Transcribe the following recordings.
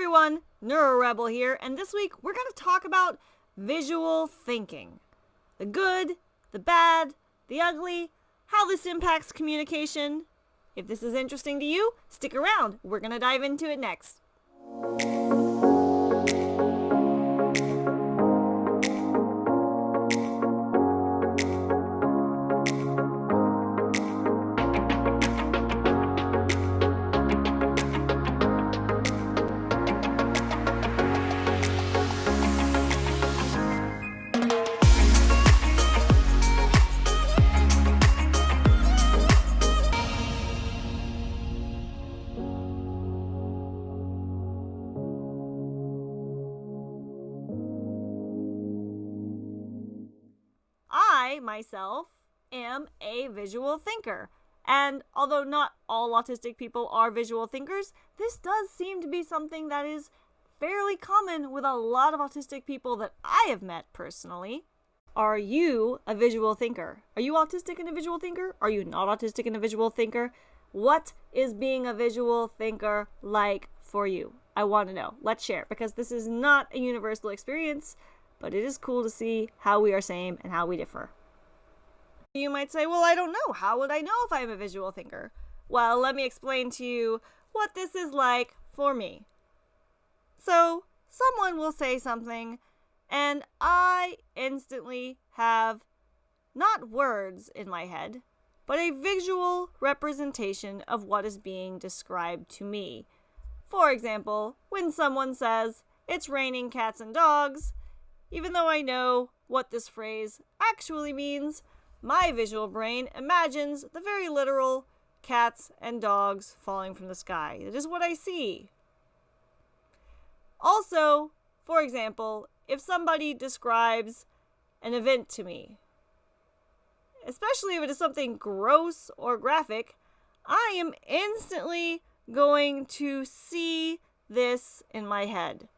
everyone, NeuroRebel here, and this week we're going to talk about visual thinking. The good, the bad, the ugly, how this impacts communication. If this is interesting to you, stick around. We're going to dive into it next. Myself, am a visual thinker. And although not all autistic people are visual thinkers, this does seem to be something that is fairly common with a lot of autistic people that I have met personally. Are you a visual thinker? Are you autistic and a visual thinker? Are you not autistic and a visual thinker? What is being a visual thinker like for you? I want to know. Let's share because this is not a universal experience but it is cool to see how we are same and how we differ. You might say, well, I don't know. How would I know if I'm a visual thinker? Well, let me explain to you what this is like for me. So, someone will say something, and I instantly have not words in my head, but a visual representation of what is being described to me. For example, when someone says, it's raining cats and dogs, even though I know what this phrase actually means, my visual brain imagines the very literal cats and dogs falling from the sky. It is what I see. Also, for example, if somebody describes an event to me, especially if it is something gross or graphic, I am instantly going to see this in my head.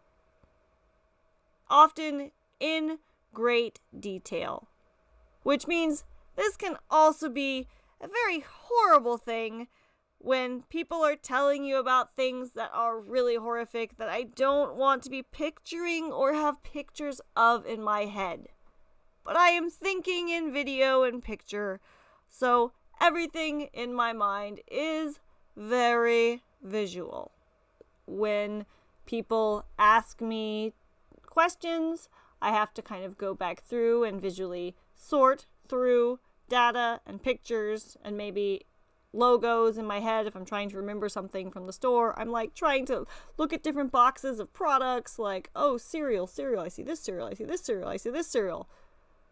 Often in great detail. Which means this can also be a very horrible thing when people are telling you about things that are really horrific that I don't want to be picturing or have pictures of in my head. But I am thinking in video and picture, so everything in my mind is very visual. When people ask me questions, I have to kind of go back through and visually sort through data and pictures and maybe logos in my head if I'm trying to remember something from the store. I'm like trying to look at different boxes of products like, oh, cereal, cereal, I see this cereal, I see this cereal, I see this cereal.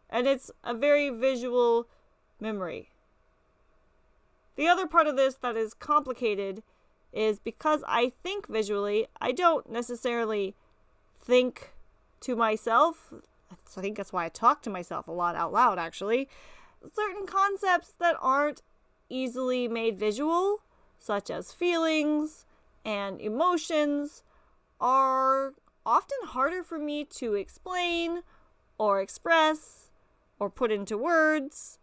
And it's a very visual memory. The other part of this that is complicated is because I think visually, I don't necessarily think to myself. I think that's why I talk to myself a lot out loud, actually. Certain concepts that aren't easily made visual, such as feelings and emotions, are often harder for me to explain or express or put into words.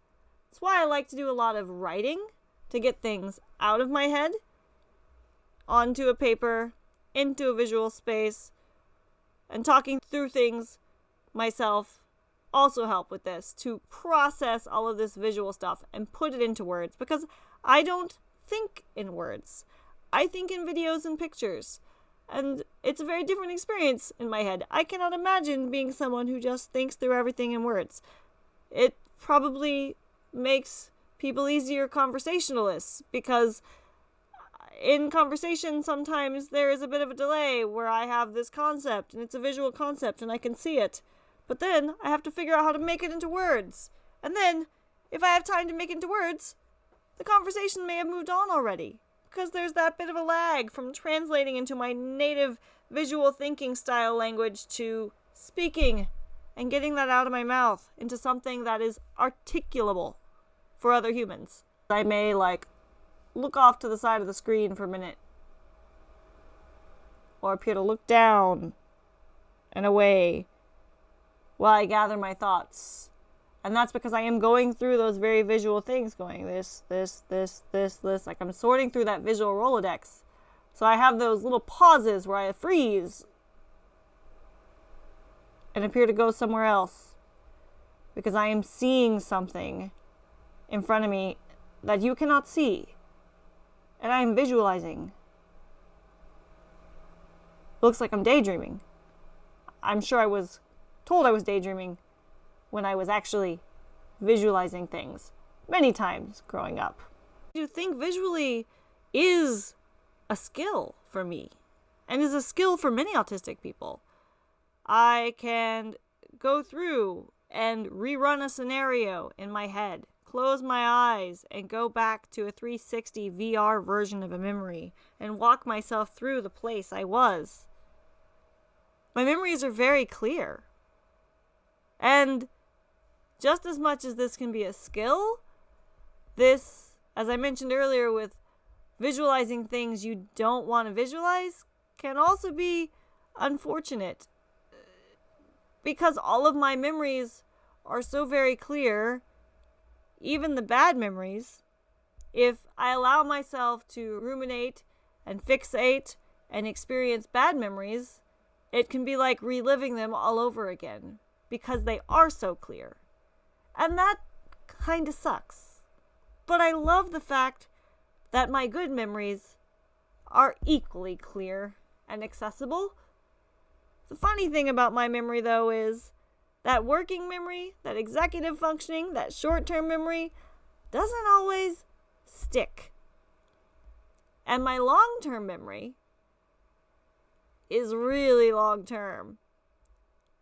That's why I like to do a lot of writing to get things out of my head onto a paper, into a visual space, and talking through things myself also help with this to process all of this visual stuff and put it into words because I don't think in words. I think in videos and pictures. And it's a very different experience in my head. I cannot imagine being someone who just thinks through everything in words. It probably makes people easier conversationalists because in conversation, sometimes there is a bit of a delay where I have this concept and it's a visual concept and I can see it. But then I have to figure out how to make it into words. And then, if I have time to make it into words, the conversation may have moved on already. Because there's that bit of a lag from translating into my native visual thinking style language to speaking and getting that out of my mouth into something that is articulable for other humans. I may like look off to the side of the screen for a minute. Or appear to look down and away while I gather my thoughts. And that's because I am going through those very visual things, going this, this, this, this, this. Like I'm sorting through that visual Rolodex. So I have those little pauses where I freeze and appear to go somewhere else because I am seeing something in front of me that you cannot see. And I am visualizing. Looks like I'm daydreaming. I'm sure I was told I was daydreaming when I was actually visualizing things many times growing up. You think visually is a skill for me and is a skill for many autistic people? I can go through and rerun a scenario in my head, close my eyes, and go back to a 360 VR version of a memory and walk myself through the place I was. My memories are very clear. And just as much as this can be a skill, this, as I mentioned earlier, with visualizing things you don't want to visualize, can also be unfortunate. Because all of my memories are so very clear, even the bad memories, if I allow myself to ruminate and fixate and experience bad memories, it can be like reliving them all over again because they are so clear. And that kind of sucks. But I love the fact that my good memories are equally clear and accessible. The funny thing about my memory, though, is that working memory, that executive functioning, that short term memory doesn't always stick. And my long term memory is really long term.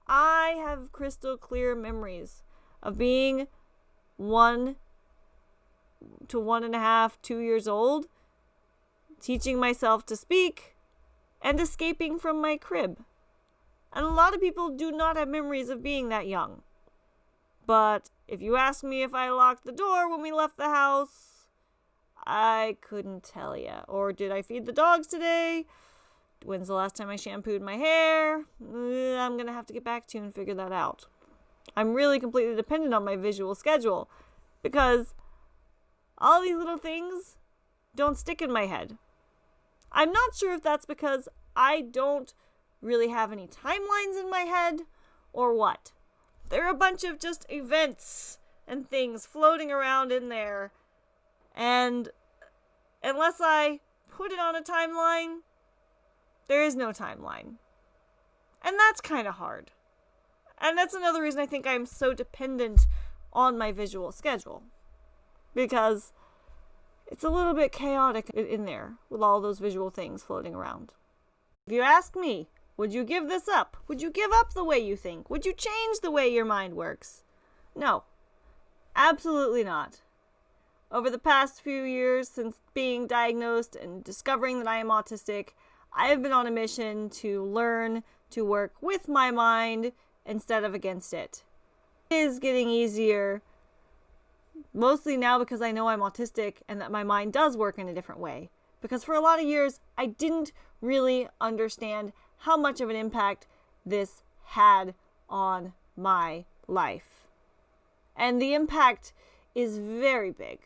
I have crystal clear memories of being one to one and a half, two years old, teaching myself to speak, and escaping from my crib. And a lot of people do not have memories of being that young. But if you ask me if I locked the door when we left the house, I couldn't tell you. Or did I feed the dogs today? When's the last time I shampooed my hair? I'm going to have to get back to you and figure that out. I'm really completely dependent on my visual schedule because all these little things don't stick in my head. I'm not sure if that's because I don't really have any timelines in my head or what. There are a bunch of just events and things floating around in there. And unless I put it on a timeline, there is no timeline. And that's kind of hard. And that's another reason I think I'm so dependent on my visual schedule. Because it's a little bit chaotic in there with all those visual things floating around. If you ask me, would you give this up? Would you give up the way you think? Would you change the way your mind works? No. Absolutely not. Over the past few years since being diagnosed and discovering that I am autistic, I have been on a mission to learn to work with my mind instead of against it. It is getting easier, mostly now because I know I'm autistic and that my mind does work in a different way. Because for a lot of years, I didn't really understand how much of an impact this had on my life. And the impact is very big.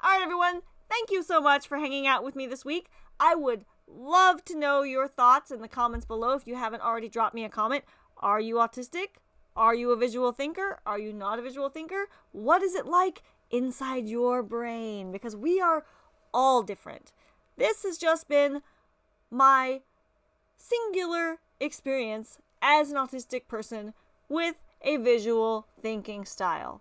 All right, everyone, thank you so much for hanging out with me this week. I would love to know your thoughts in the comments below if you haven't already dropped me a comment. Are you autistic? Are you a visual thinker? Are you not a visual thinker? What is it like inside your brain? Because we are all different. This has just been my singular experience as an autistic person with a visual thinking style.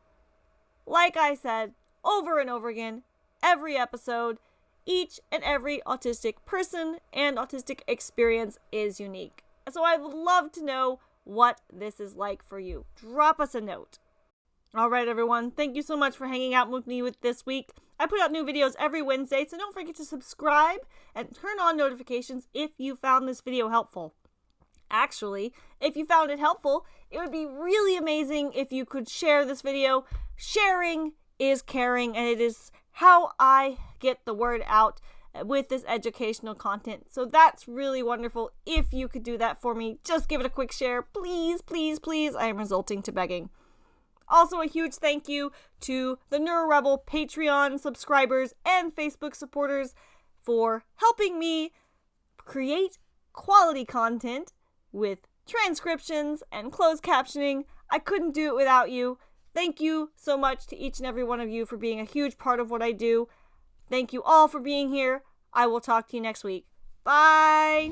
Like I said over and over again, every episode, each and every autistic person and autistic experience is unique. So I would love to know what this is like for you. Drop us a note. All right, everyone. Thank you so much for hanging out with me with this week. I put out new videos every Wednesday, so don't forget to subscribe and turn on notifications if you found this video helpful. Actually, if you found it helpful, it would be really amazing if you could share this video. Sharing is caring, and it is how I get the word out with this educational content. So that's really wonderful. If you could do that for me, just give it a quick share. Please, please, please. I am resulting to begging. Also, a huge thank you to the NeuroRebel Patreon subscribers and Facebook supporters. for helping me create quality content with transcriptions and closed captioning. I couldn't do it without you. Thank you so much to each and every one of you for being a huge part of what I do. Thank you all for being here. I will talk to you next week. Bye.